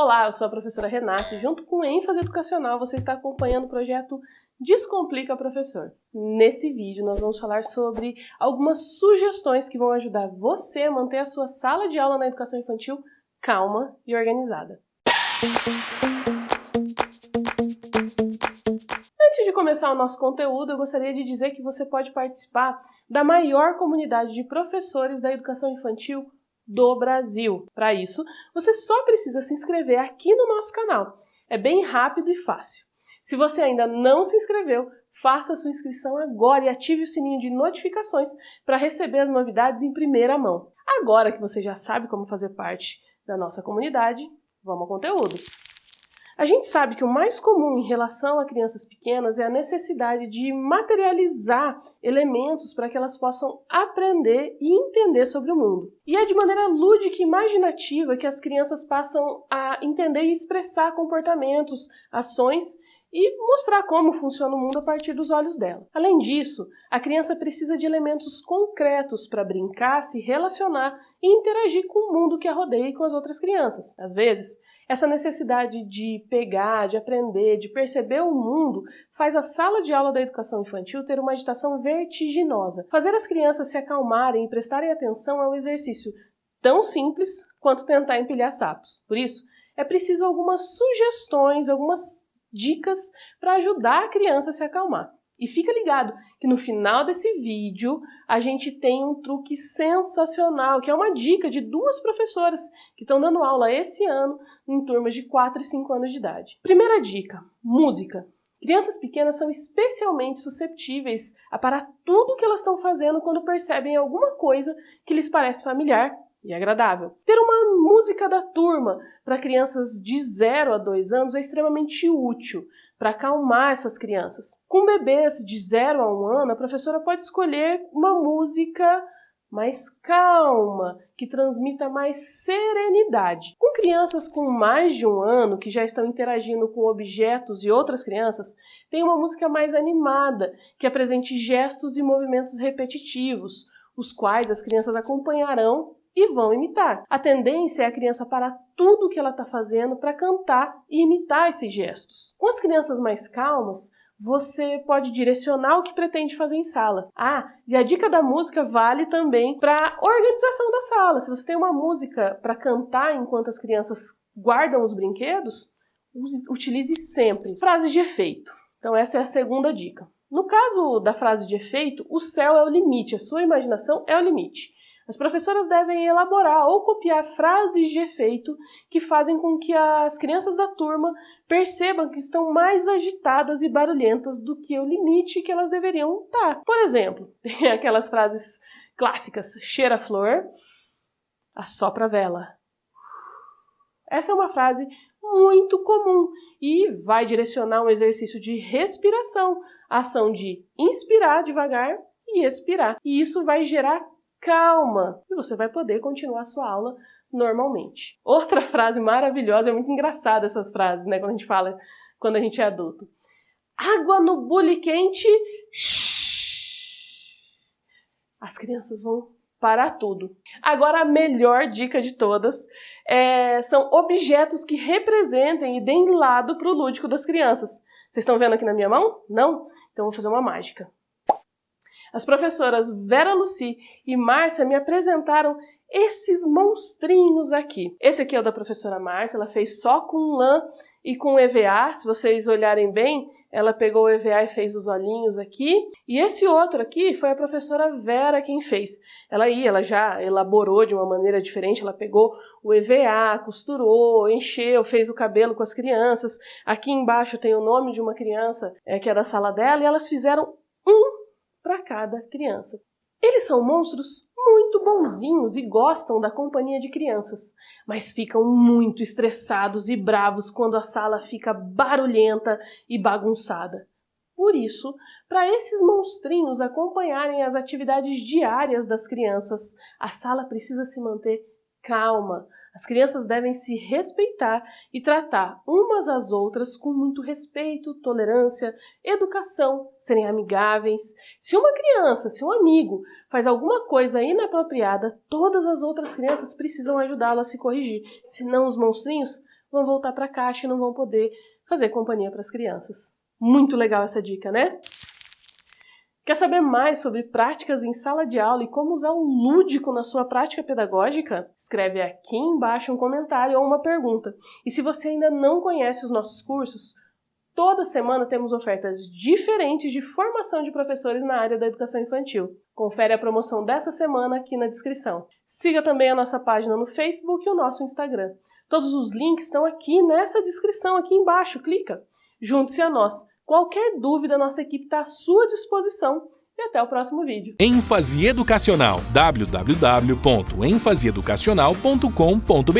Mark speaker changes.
Speaker 1: Olá, eu sou a professora Renata e junto com ênfase educacional você está acompanhando o projeto Descomplica Professor. Nesse vídeo nós vamos falar sobre algumas sugestões que vão ajudar você a manter a sua sala de aula na educação infantil calma e organizada. Antes de começar o nosso conteúdo, eu gostaria de dizer que você pode participar da maior comunidade de professores da educação infantil do Brasil. Para isso, você só precisa se inscrever aqui no nosso canal. É bem rápido e fácil. Se você ainda não se inscreveu, faça sua inscrição agora e ative o sininho de notificações para receber as novidades em primeira mão. Agora que você já sabe como fazer parte da nossa comunidade, vamos ao conteúdo. A gente sabe que o mais comum em relação a crianças pequenas é a necessidade de materializar elementos para que elas possam aprender e entender sobre o mundo. E é de maneira lúdica e imaginativa que as crianças passam a entender e expressar comportamentos, ações e mostrar como funciona o mundo a partir dos olhos dela. Além disso, a criança precisa de elementos concretos para brincar, se relacionar e interagir com o mundo que a rodeia e com as outras crianças. Às vezes, essa necessidade de pegar, de aprender, de perceber o mundo faz a sala de aula da educação infantil ter uma agitação vertiginosa. Fazer as crianças se acalmarem e prestarem atenção é um exercício tão simples quanto tentar empilhar sapos. Por isso, é preciso algumas sugestões, algumas dicas para ajudar a criança a se acalmar. E fica ligado que no final desse vídeo a gente tem um truque sensacional, que é uma dica de duas professoras que estão dando aula esse ano em turmas de 4 e 5 anos de idade. Primeira dica, música. Crianças pequenas são especialmente susceptíveis a parar tudo o que elas estão fazendo quando percebem alguma coisa que lhes parece familiar e agradável. Ter uma música da turma para crianças de 0 a 2 anos é extremamente útil para acalmar essas crianças. Com bebês de 0 a 1 um ano, a professora pode escolher uma música mais calma, que transmita mais serenidade. Com crianças com mais de um ano, que já estão interagindo com objetos e outras crianças, tem uma música mais animada, que apresente gestos e movimentos repetitivos, os quais as crianças acompanharão e vão imitar. A tendência é a criança parar tudo o que ela está fazendo para cantar e imitar esses gestos. Com as crianças mais calmas, você pode direcionar o que pretende fazer em sala. Ah, e a dica da música vale também para organização da sala. Se você tem uma música para cantar enquanto as crianças guardam os brinquedos, utilize sempre frases de efeito. Então essa é a segunda dica. No caso da frase de efeito, o céu é o limite, a sua imaginação é o limite. As professoras devem elaborar ou copiar frases de efeito que fazem com que as crianças da turma percebam que estão mais agitadas e barulhentas do que o limite que elas deveriam estar. Por exemplo, tem aquelas frases clássicas: cheira a flor, assopra a vela. Essa é uma frase muito comum e vai direcionar um exercício de respiração, ação de inspirar devagar e expirar. E isso vai gerar calma, e você vai poder continuar a sua aula normalmente. Outra frase maravilhosa, é muito engraçada essas frases, né, quando a gente fala, quando a gente é adulto. Água no bule quente. As crianças vão parar tudo. Agora, a melhor dica de todas é, são objetos que representem e deem lado para o lúdico das crianças. Vocês estão vendo aqui na minha mão? Não? Então, vou fazer uma mágica. As professoras Vera Luci e Márcia me apresentaram esses monstrinhos aqui. Esse aqui é o da professora Márcia, ela fez só com lã e com EVA, se vocês olharem bem, ela pegou o EVA e fez os olhinhos aqui. E esse outro aqui foi a professora Vera quem fez. Ela aí, ela já elaborou de uma maneira diferente, ela pegou o EVA, costurou, encheu, fez o cabelo com as crianças. Aqui embaixo tem o nome de uma criança é, que é da sala dela e elas fizeram para cada criança. Eles são monstros muito bonzinhos e gostam da companhia de crianças, mas ficam muito estressados e bravos quando a sala fica barulhenta e bagunçada. Por isso, para esses monstrinhos acompanharem as atividades diárias das crianças, a sala precisa se manter calma. As crianças devem se respeitar e tratar umas às outras com muito respeito, tolerância, educação, serem amigáveis. Se uma criança, se um amigo faz alguma coisa inapropriada, todas as outras crianças precisam ajudá-lo a se corrigir, senão os monstrinhos vão voltar para a caixa e não vão poder fazer companhia para as crianças. Muito legal essa dica, né? Quer saber mais sobre práticas em sala de aula e como usar o lúdico na sua prática pedagógica? Escreve aqui embaixo um comentário ou uma pergunta. E se você ainda não conhece os nossos cursos, toda semana temos ofertas diferentes de formação de professores na área da educação infantil. Confere a promoção dessa semana aqui na descrição. Siga também a nossa página no Facebook e o nosso Instagram. Todos os links estão aqui nessa descrição, aqui embaixo, clica. Junte-se a nós. Qualquer dúvida, nossa equipe está à sua disposição. E até o próximo vídeo.
Speaker 2: ênfase educacional www.enfaseeducacional.com.br